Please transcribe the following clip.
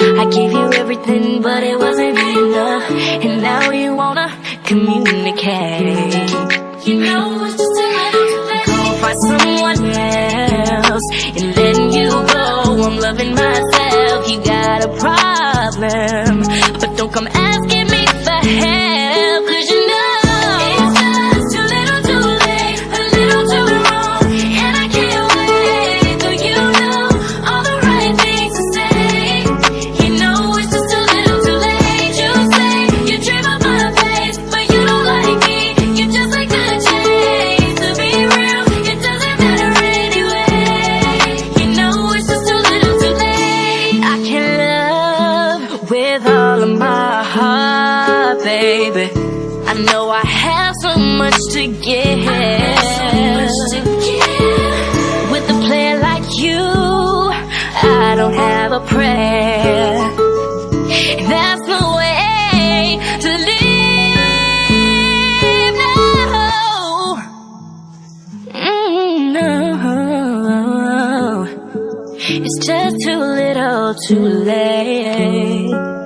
everything, but it wasn't enough. And now you wanna communicate. You know it's just a late. Go find someone else and letting you go. I'm loving myself. You got a problem, with all of my heart, baby. I know I have so much to give. With a player like you, I don't have a prayer. It's just too little too late.